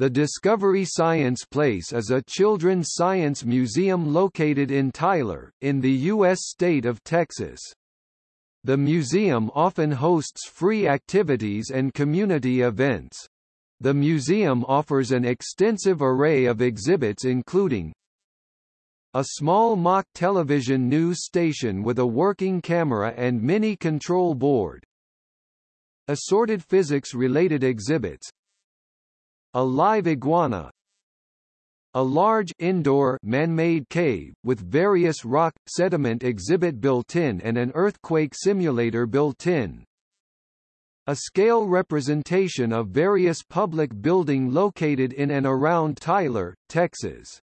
The Discovery Science Place is a children's science museum located in Tyler, in the U.S. state of Texas. The museum often hosts free activities and community events. The museum offers an extensive array of exhibits including a small mock television news station with a working camera and mini control board, assorted physics-related exhibits, a live iguana a large indoor man-made cave, with various rock, sediment exhibit built-in and an earthquake simulator built-in. A scale representation of various public building located in and around Tyler, Texas.